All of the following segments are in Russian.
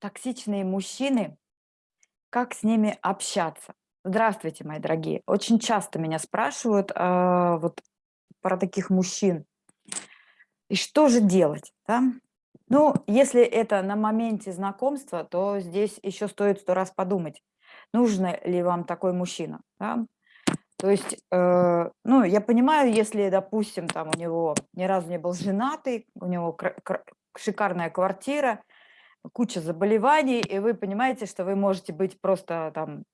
Токсичные мужчины, как с ними общаться? Здравствуйте, мои дорогие. Очень часто меня спрашивают а, вот про таких мужчин. И что же делать? Да? Ну, если это на моменте знакомства, то здесь еще стоит сто раз подумать, нужно ли вам такой мужчина. Да? То есть, э, ну, я понимаю, если, допустим, там у него ни разу не был женатый, у него шикарная квартира, куча заболеваний, и вы понимаете, что вы можете быть просто там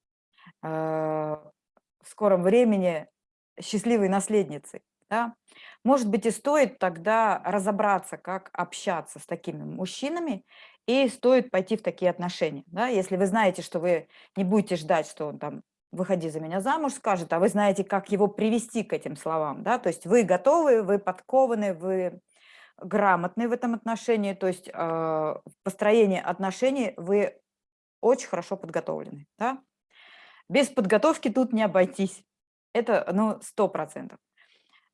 э, в скором времени счастливой наследницей. Да? Может быть, и стоит тогда разобраться, как общаться с такими мужчинами, и стоит пойти в такие отношения. Да? Если вы знаете, что вы не будете ждать, что он там «выходи за меня замуж» скажет, а вы знаете, как его привести к этим словам. Да? То есть вы готовы, вы подкованы, вы грамотный в этом отношении, то есть э, в построении отношений вы очень хорошо подготовлены. Да? Без подготовки тут не обойтись. Это ну, 100%.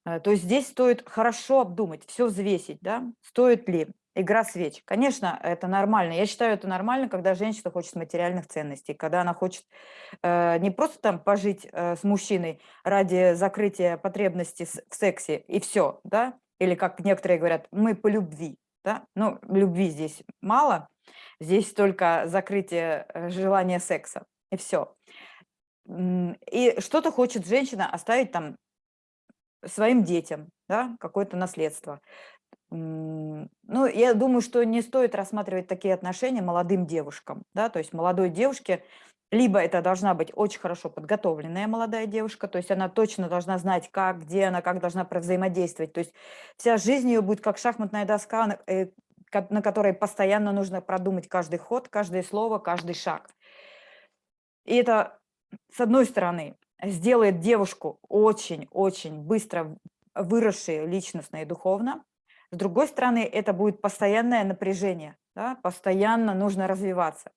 Э, то есть здесь стоит хорошо обдумать, все взвесить, да? стоит ли игра свеч. Конечно, это нормально. Я считаю, это нормально, когда женщина хочет материальных ценностей, когда она хочет э, не просто там пожить э, с мужчиной ради закрытия потребностей в сексе и все, да, или как некоторые говорят, мы по любви. Да? Ну, любви здесь мало, здесь только закрытие э, желания секса, и все. И что-то хочет женщина оставить там своим детям, да, какое-то наследство. Ну, я думаю, что не стоит рассматривать такие отношения молодым девушкам, да, то есть молодой девушке либо это должна быть очень хорошо подготовленная молодая девушка, то есть она точно должна знать, как, где она, как должна взаимодействовать. То есть вся жизнь ее будет как шахматная доска, на э, которой постоянно нужно продумать каждый ход, каждое слово, каждый шаг. И это, с одной стороны, сделает девушку очень-очень быстро выросшей личностно и духовно. С другой стороны, это будет постоянное напряжение, да? постоянно нужно развиваться.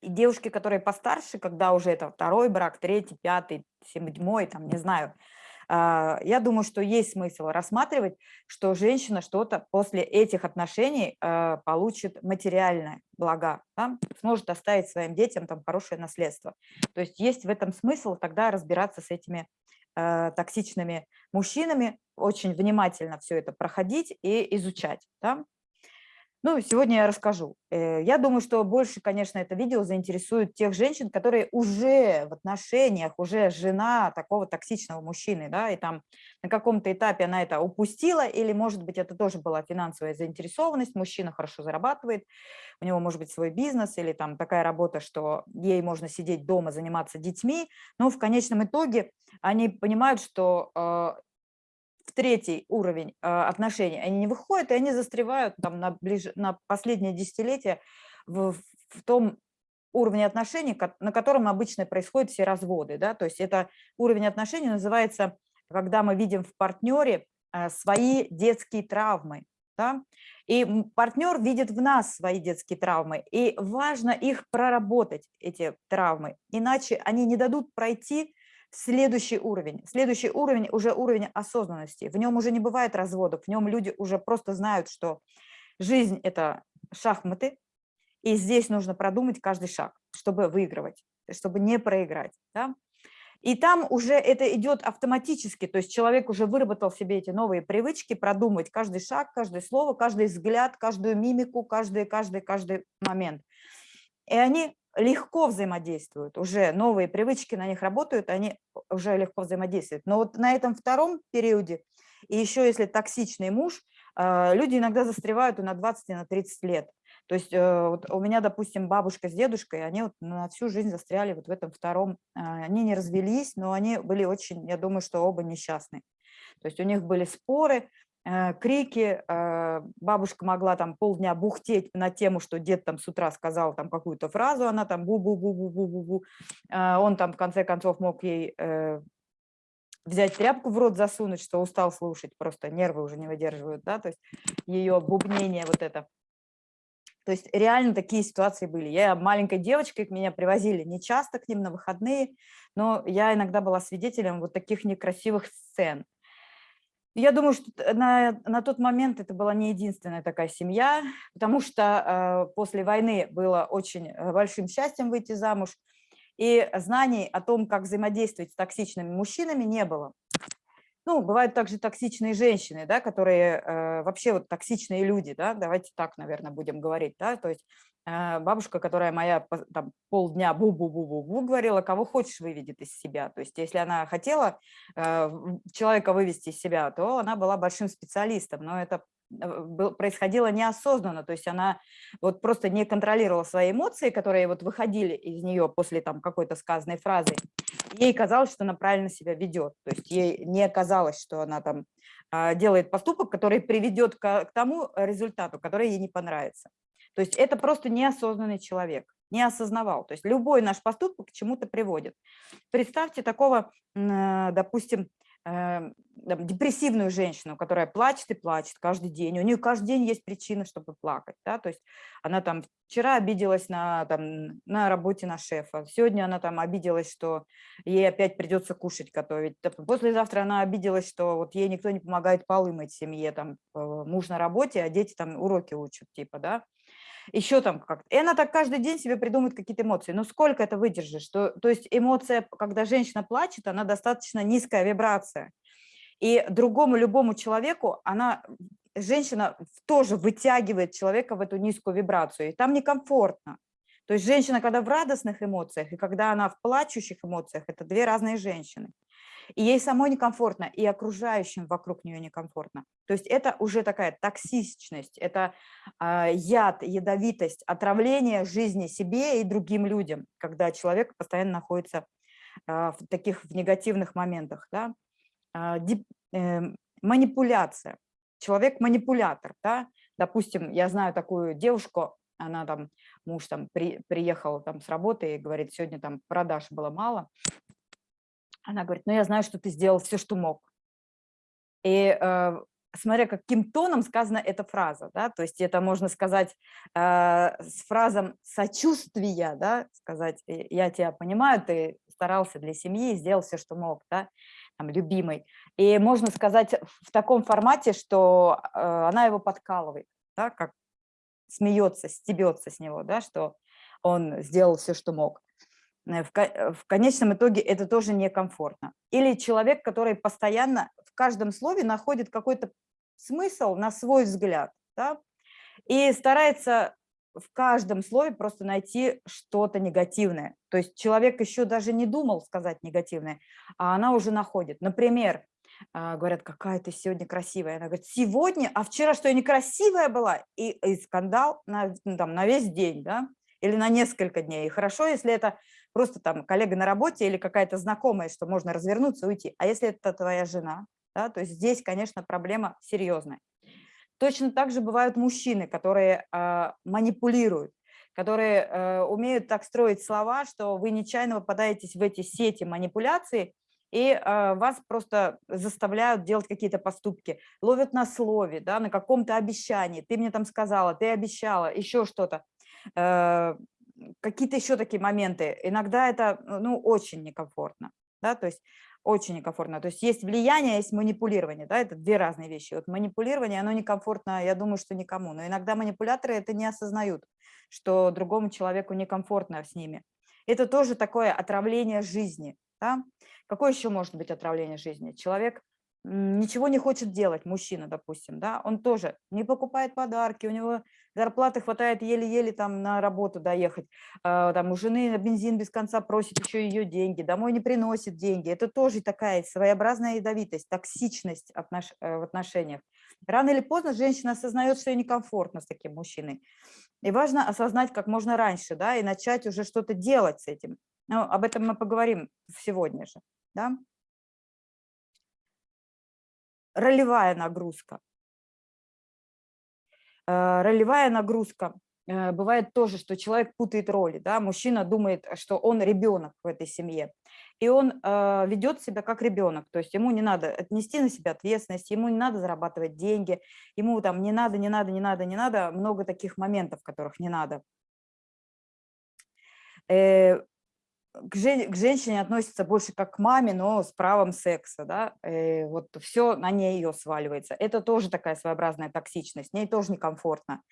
И девушки, которые постарше, когда уже это второй брак, третий, пятый, седьмой, там, не знаю, а, я думаю, что есть смысл рассматривать, что женщина что-то после этих отношений а, получит материальное блага, да? сможет оставить своим детям там хорошее наследство. То есть есть в этом смысл тогда разбираться с этими а, токсичными мужчинами, очень внимательно все это проходить и изучать. Да? Ну, сегодня я расскажу. Э, я думаю, что больше, конечно, это видео заинтересует тех женщин, которые уже в отношениях, уже жена такого токсичного мужчины, да, и там на каком-то этапе она это упустила, или, может быть, это тоже была финансовая заинтересованность, мужчина хорошо зарабатывает, у него может быть свой бизнес, или там такая работа, что ей можно сидеть дома, заниматься детьми, но в конечном итоге они понимают, что э, в третий уровень а, отношений они не выходят, и они застревают там на, ближе, на последнее десятилетие в, в том уровне отношений, на котором обычно происходят все разводы. Да? То есть это уровень отношений называется, когда мы видим в партнере а, свои детские травмы. Да? И партнер видит в нас свои детские травмы, и важно их проработать, эти травмы, иначе они не дадут пройти Следующий уровень. Следующий уровень уже уровень осознанности. В нем уже не бывает разводов, в нем люди уже просто знают, что жизнь – это шахматы, и здесь нужно продумать каждый шаг, чтобы выигрывать, чтобы не проиграть. Да? И там уже это идет автоматически, то есть человек уже выработал себе эти новые привычки, продумать каждый шаг, каждое слово, каждый взгляд, каждую мимику, каждый, каждый, каждый момент. И они легко взаимодействуют, уже новые привычки на них работают, они уже легко взаимодействуют. Но вот на этом втором периоде, и еще если токсичный муж, а, люди иногда застревают и на 20, и на 30 лет. То есть э, вот у меня, допустим, бабушка с дедушкой, они вот на всю жизнь застряли вот в этом втором. А, они не развелись, но они были очень, я думаю, что оба несчастны. То есть у них были споры, крики, э, бабушка могла там полдня бухтеть на тему, что дед там с утра сказал там какую-то фразу, она там бу-бу-бу-бу-бу-бу-бу, э, он там в конце концов мог ей взять тряпку в рот засунуть, что устал слушать, просто нервы уже не выдерживают, да, то есть ее бубнение вот это. То есть реально такие ситуации были. Я маленькой девочкой, меня привозили не часто к ним на выходные, но я иногда была свидетелем вот таких некрасивых сцен. Я думаю, что на, на тот момент это была не единственная такая семья, потому что э, после войны было очень э, большим счастьем выйти замуж, и знаний о том, как взаимодействовать с токсичными мужчинами, не было. Ну, бывают также токсичные женщины, да, которые э, вообще вот токсичные люди, да, давайте так, наверное, будем говорить, да, то есть э, бабушка, которая моя там полдня бу-бу-бу-бу-бу говорила, кого хочешь выведет из себя, то есть если она хотела э, человека вывести из себя, то она была большим специалистом, но это Э, происходило неосознанно, то есть она вот просто не контролировала свои эмоции, которые вот выходили из нее после там какой-то сказанной фразы. Ей казалось, что она правильно себя ведет, то есть ей не казалось, что она там а, делает поступок, который приведет к тому результату, который ей не понравится. То есть это просто неосознанный человек, не осознавал. То есть любой наш поступок к чему-то приводит. Представьте такого, э, допустим, депрессивную женщину, которая плачет и плачет каждый день, у нее каждый день есть причина, чтобы плакать, да, то есть она там вчера обиделась на, там, на работе на шефа, сегодня она там обиделась, что ей опять придется кушать готовить, послезавтра она обиделась, что вот ей никто не помогает полы мыть семье, там э, муж на работе, а дети там уроки учат, типа, да, еще там как-то. И она так каждый день себе придумывает какие-то эмоции. Но сколько это выдержишь? То, то есть эмоция, когда женщина плачет, она достаточно низкая вибрация. И другому любому человеку она, женщина тоже вытягивает человека в эту низкую вибрацию. И там некомфортно. То есть женщина, когда в радостных эмоциях, и когда она в плачущих эмоциях, это две разные женщины. И ей самой некомфортно, и окружающим вокруг нее некомфортно. То есть это уже такая токсичность, это э, яд, ядовитость, отравление жизни себе и другим людям, когда человек постоянно находится э, в таких в негативных моментах. Да? Э, э, манипуляция. Человек манипулятор. Да? Допустим, я знаю такую девушку, она там, муж там при, приехал там с работы и говорит, сегодня там продаж было мало, она говорит, ну я знаю, что ты сделал все, что мог. И э, смотря каким тоном сказана эта фраза, да, то есть это можно сказать э, с фразом сочувствия, да, сказать, я тебя понимаю, ты старался для семьи, сделал все, что мог, да, там, любимый. И можно сказать в таком формате, что э, она его подкалывает, да, как смеется, стебется с него, да, что он сделал все, что мог. Э, э, в конечном итоге это тоже некомфортно. Или человек, который постоянно в каждом слове находит какой-то смысл на свой взгляд, да, и старается в каждом слове просто найти что-то негативное. То есть человек еще даже не думал сказать негативное, а она уже находит. Например, а, говорят, какая ты сегодня красивая. Она говорит, сегодня, а вчера что, я некрасивая была? И, и скандал на, ну, там, на весь день, да, или на несколько дней. И хорошо, если это просто там коллега на работе или какая-то знакомая, что можно развернуться и уйти. А если это твоя жена, да, то есть здесь, конечно, проблема серьезная. Точно так же бывают мужчины, которые э, манипулируют, которые э, умеют так строить слова, что вы нечаянно попадаетесь в эти сети манипуляций, и э, вас просто заставляют делать какие-то поступки, ловят на слове, да, на каком-то обещании. Ты мне там сказала, ты обещала, еще что-то. Э, какие-то еще такие моменты. Иногда это ну, очень некомфортно. Да, то есть очень некомфортно. То есть есть влияние, есть манипулирование, да, это две разные вещи. Вот манипулирование, оно некомфортно, я думаю, что никому, но иногда манипуляторы это не осознают, что другому человеку некомфортно с ними. Это тоже такое отравление жизни, да. Какое еще может быть отравление жизни? Человек ничего не хочет делать, мужчина, допустим, да, он тоже не покупает подарки, у него зарплаты хватает еле-еле там на работу доехать, а, там у жены бензин без конца просит еще ее деньги, домой не приносит деньги, это тоже такая своеобразная ядовитость, токсичность. Э, в отношениях. Рано или поздно женщина осознает, что ей некомфортно с таким мужчиной, и важно осознать как можно раньше, да, и начать уже что-то делать с этим. Ну, об этом мы поговорим сегодня же, да ролевая нагрузка. Э, ролевая нагрузка. Э, бывает тоже, что человек путает роли. Да? Мужчина думает, что он ребенок в этой семье. И он э, ведет себя как ребенок. То есть ему не надо отнести на себя ответственность, ему не надо зарабатывать деньги, ему там не надо, не надо, не надо, не надо. Много таких моментов, которых не надо к, жен, к женщине относится больше как к маме, но с правом секса, да, и э, вот все на ней ее сваливается. Это тоже такая своеобразная токсичность, с ней тоже некомфортно.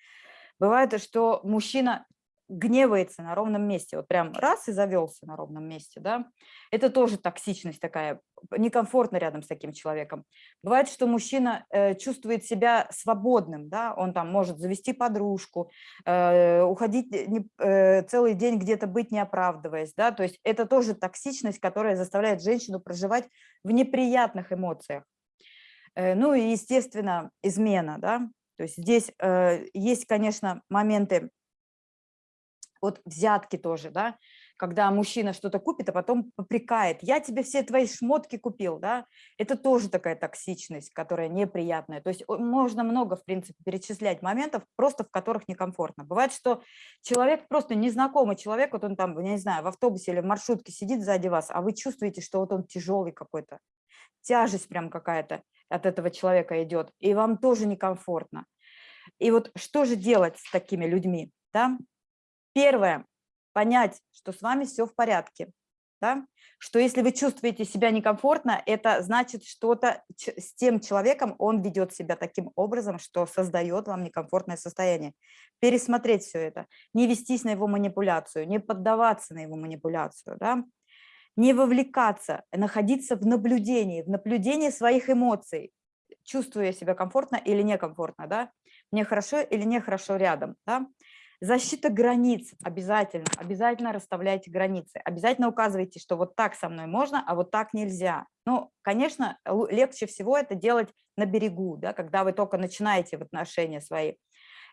Бывает, что мужчина гневается на ровном месте, вот прям раз и завелся на ровном месте, да, это тоже токсичность такая, некомфортно рядом с таким человеком. Бывает, что мужчина э, чувствует себя свободным, да, он там может завести подружку, э, уходить э, целый день где-то быть не оправдываясь, да, то есть это тоже токсичность, которая заставляет женщину проживать в неприятных эмоциях. Ну и, естественно, измена, да, то есть здесь есть, конечно, моменты вот взятки тоже, да, когда мужчина что-то купит, а потом попрекает, я тебе все твои шмотки купил, да, это тоже такая токсичность, которая неприятная. То есть можно много, в принципе, перечислять моментов, просто в которых некомфортно. Бывает, что человек, просто незнакомый человек, вот он там, я не знаю, в автобусе или в маршрутке сидит сзади вас, а вы чувствуете, что вот он тяжелый какой-то, тяжесть прям какая-то от этого человека идет, и вам тоже некомфортно. И вот что же делать с такими людьми, да? Первое, понять, что с вами все в порядке. Да? Что если вы чувствуете себя некомфортно, это значит что-то с тем человеком, он ведет себя таким образом, что создает вам некомфортное состояние. Пересмотреть все это, не вестись на его манипуляцию, не поддаваться на его манипуляцию, да? не вовлекаться, находиться в наблюдении, в наблюдении своих эмоций, чувствую я себя комфортно или некомфортно, да? мне хорошо или нехорошо рядом. Да? Защита границ обязательно, обязательно расставляйте границы, обязательно указывайте, что вот так со мной можно, а вот так нельзя. Ну, конечно, легче всего это делать на берегу, да, когда вы только начинаете в отношения свои.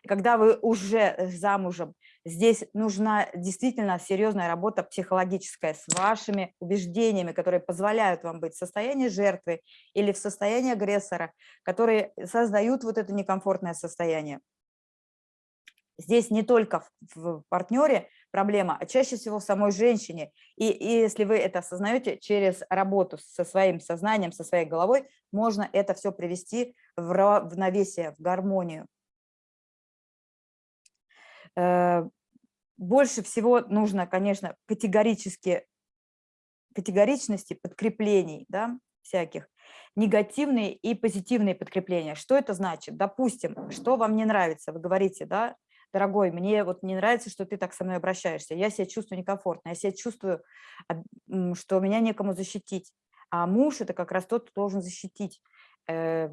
Когда вы уже замужем, здесь нужна действительно серьезная работа психологическая с вашими убеждениями, которые позволяют вам быть в состоянии жертвы или в состоянии агрессора, которые создают вот это некомфортное состояние. Здесь не только в партнере проблема, а чаще всего в самой женщине. И, и если вы это осознаете, через работу со своим сознанием, со своей головой, можно это все привести в равновесие, в гармонию. Э, больше всего нужно, конечно, категорически, категоричности подкреплений, да, всяких, негативные и позитивные подкрепления. Что это значит? Допустим, что вам не нравится, вы говорите, да, дорогой, мне вот не нравится, что ты так со мной обращаешься, я себя чувствую некомфортно, я себя чувствую, что меня некому защитить, а муж это как раз тот, кто должен защитить. Э,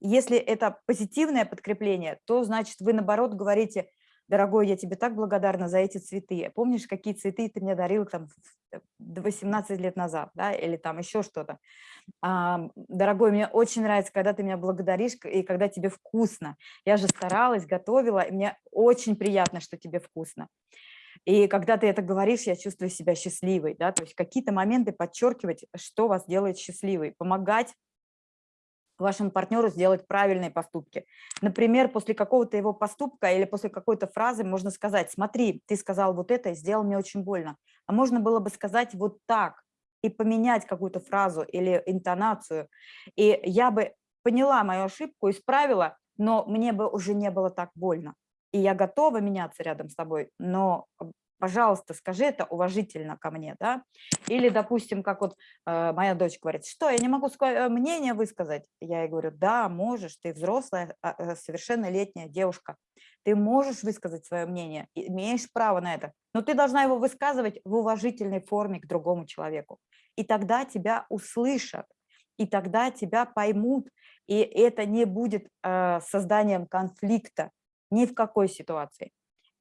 если это позитивное подкрепление, то значит вы наоборот говорите, дорогой, я тебе так благодарна за эти цветы. Помнишь, какие цветы ты мне дарил там 18 лет назад, да, или там еще что-то. А, дорогой, мне очень нравится, когда ты меня благодаришь и когда тебе вкусно. Я же старалась, готовила, и мне очень приятно, что тебе вкусно. И когда ты это говоришь, я чувствую себя счастливой, да, то есть какие-то моменты подчеркивать, что вас делает счастливой, помогать вашему партнеру сделать правильные поступки. Например, после какого-то его поступка или после какой-то фразы можно сказать, смотри, ты сказал вот это и сделал мне очень больно. А можно было бы сказать вот так и поменять какую-то фразу или интонацию. И я бы поняла мою ошибку, исправила, но мне бы уже не было так больно. И я готова меняться рядом с тобой, но пожалуйста, скажи это уважительно ко мне, да, или, допустим, как вот э, моя дочь говорит, что, я не могу свое мнение высказать, я ей говорю, да, можешь, ты взрослая, а, э, совершеннолетняя девушка, ты можешь высказать свое мнение, имеешь право на это, но ты должна его высказывать в уважительной форме к другому человеку, и тогда тебя услышат, и тогда тебя поймут, и это не будет э, созданием конфликта ни в какой ситуации.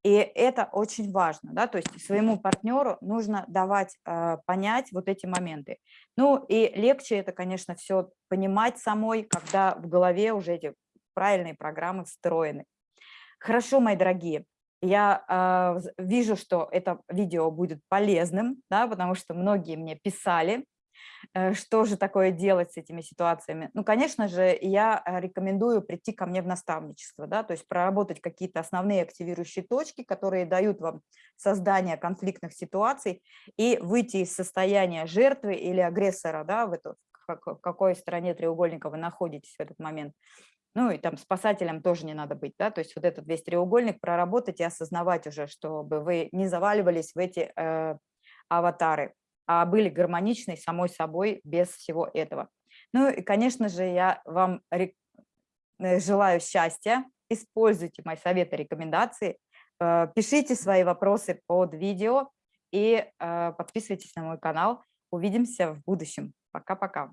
И это очень важно, да, то есть своему партнеру нужно давать э, понять вот эти моменты. Ну и легче это, конечно, все понимать самой, когда в голове уже эти правильные программы встроены. Хорошо, мои дорогие, я э, вижу, что это видео будет полезным, да, потому что многие мне писали, что же такое делать с этими ситуациями? Ну, конечно же, я э, рекомендую прийти ко мне в наставничество, да, то есть проработать какие-то основные активирующие точки, которые дают вам создание конфликтных ситуаций и выйти из состояния жертвы или агрессора, да, в, эту, в какой стороне треугольника вы находитесь в этот момент. Ну и там спасателем тоже не надо быть, да, то есть вот этот весь треугольник проработать и осознавать уже, чтобы вы не заваливались в эти э, аватары, были гармоничны самой собой без всего этого. Ну и, конечно же, я вам э, желаю счастья, используйте мои советы, рекомендации, э, пишите свои вопросы под видео и э, подписывайтесь на мой канал. Увидимся в будущем. Пока-пока.